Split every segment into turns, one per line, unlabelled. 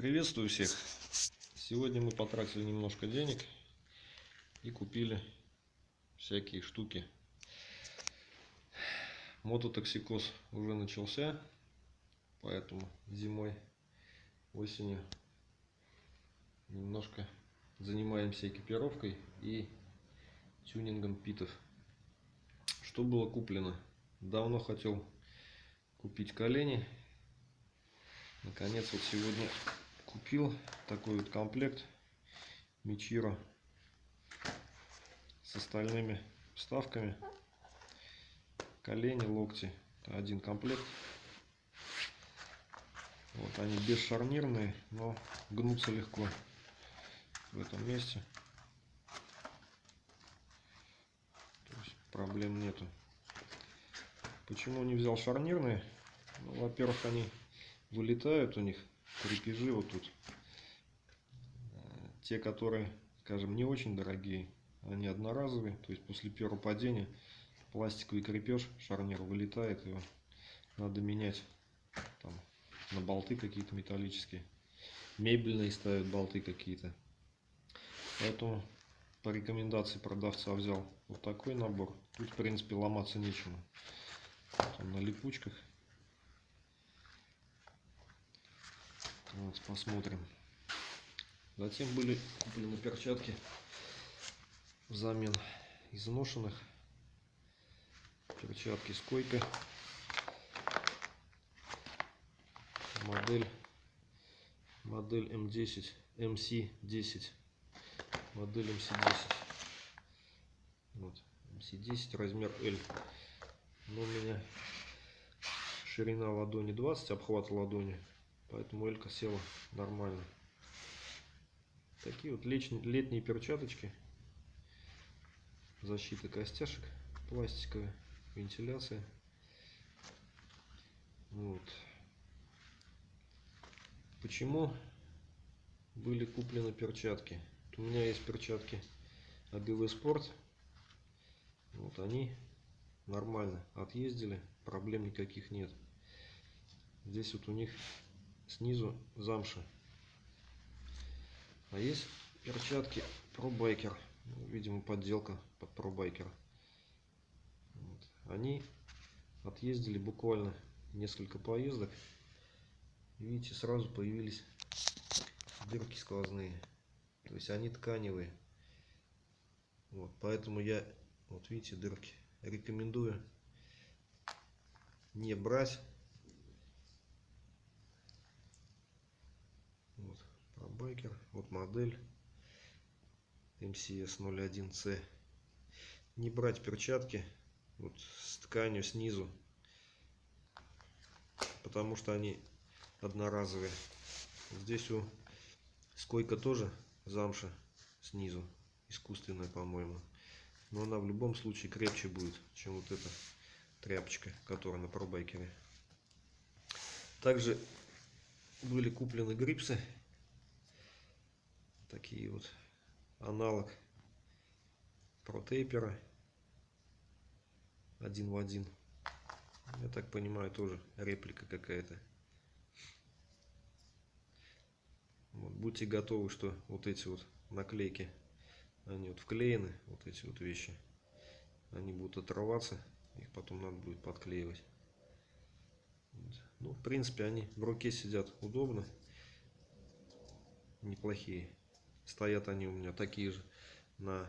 Приветствую всех! Сегодня мы потратили немножко денег и купили всякие штуки. Мототоксикоз уже начался, поэтому зимой, осенью немножко занимаемся экипировкой и тюнингом питов. Что было куплено? Давно хотел купить колени. Наконец вот сегодня купил такой вот комплект Мичиро с остальными вставками. Колени, локти. Это один комплект. Вот они бесшарнирные, но гнутся легко в этом месте. То есть проблем нету. Почему не взял шарнирные? Ну, Во-первых, они вылетают у них крепежи вот тут. Э, те, которые, скажем, не очень дорогие, они одноразовые. То есть после первого падения пластиковый крепеж, шарнир вылетает, его надо менять там, на болты какие-то металлические. Мебельные ставят болты какие-то. Поэтому по рекомендации продавца взял вот такой набор. Тут, в принципе, ломаться нечему. Вот на липучках. Вот, посмотрим. Затем были куплены перчатки взамен изношенных. Перчатки с койкой. Модель модель М10, МС10. Модель МС10. Вот, МС10, размер L. Но у меня ширина ладони 20, обхват ладони Поэтому элька села нормально. Такие вот летние перчаточки. Защита костяшек пластиковая, вентиляция. Вот. Почему были куплены перчатки? у меня есть перчатки АГВ Спорт. Вот они нормально отъездили, проблем никаких нет. Здесь вот у них снизу замша. А есть перчатки ProBiker. Видимо, подделка под ProBiker. Вот. Они отъездили буквально несколько поездок. Видите, сразу появились дырки сквозные. То есть они тканевые. Вот, поэтому я, вот видите, дырки. Рекомендую не брать байкер. Вот модель MCS 01C. Не брать перчатки вот с тканью снизу, потому что они одноразовые. Здесь у скойка тоже замша снизу, искусственная, по-моему. Но она в любом случае крепче будет, чем вот эта тряпочка, которая на пробайкере. Также были куплены грипсы такие вот аналог протейпера один в один. Я так понимаю тоже реплика какая-то. Вот, будьте готовы что вот эти вот наклейки они вот вклеены вот эти вот вещи. Они будут отрываться их потом надо будет подклеивать. Ну в принципе они в руке сидят удобно неплохие Стоят они у меня такие же на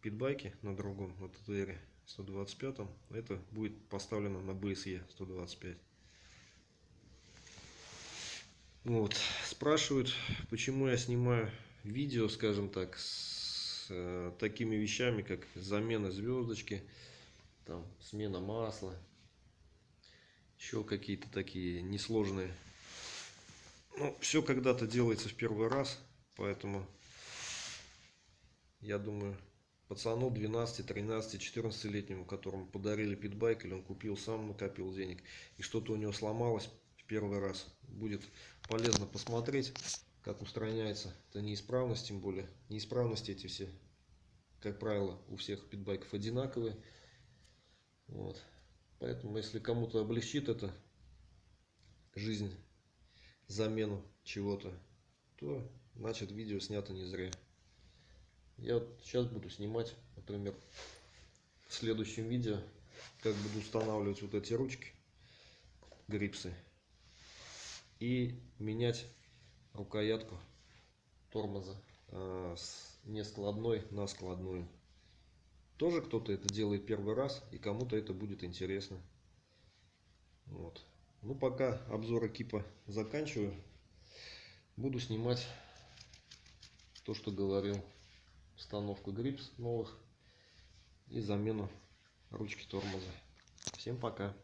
питбайке, на другом, на ТТР 125. Это будет поставлено на BSE 125. Вот. Спрашивают, почему я снимаю видео, скажем так, с э, такими вещами, как замена звездочки, там, смена масла, еще какие-то такие несложные. Ну, все когда-то делается в первый раз. Поэтому я думаю, пацану 12, 13, 14 летнему, которому подарили питбайк, или он купил сам, накопил денег, и что-то у него сломалось в первый раз, будет полезно посмотреть, как устраняется это неисправность, тем более неисправности эти все, как правило, у всех питбайков одинаковые. Вот. Поэтому, если кому-то облегчит это жизнь замену чего-то, то значит видео снято не зря. Я вот сейчас буду снимать, например, в следующем видео, как буду устанавливать вот эти ручки, грипсы, и менять рукоятку тормоза э, с нескладной на складную. Тоже кто-то это делает первый раз, и кому-то это будет интересно. Вот. Ну, пока обзор экипа заканчиваю. Буду снимать то, что говорил. Установку грипс новых и замену ручки тормоза. Всем пока.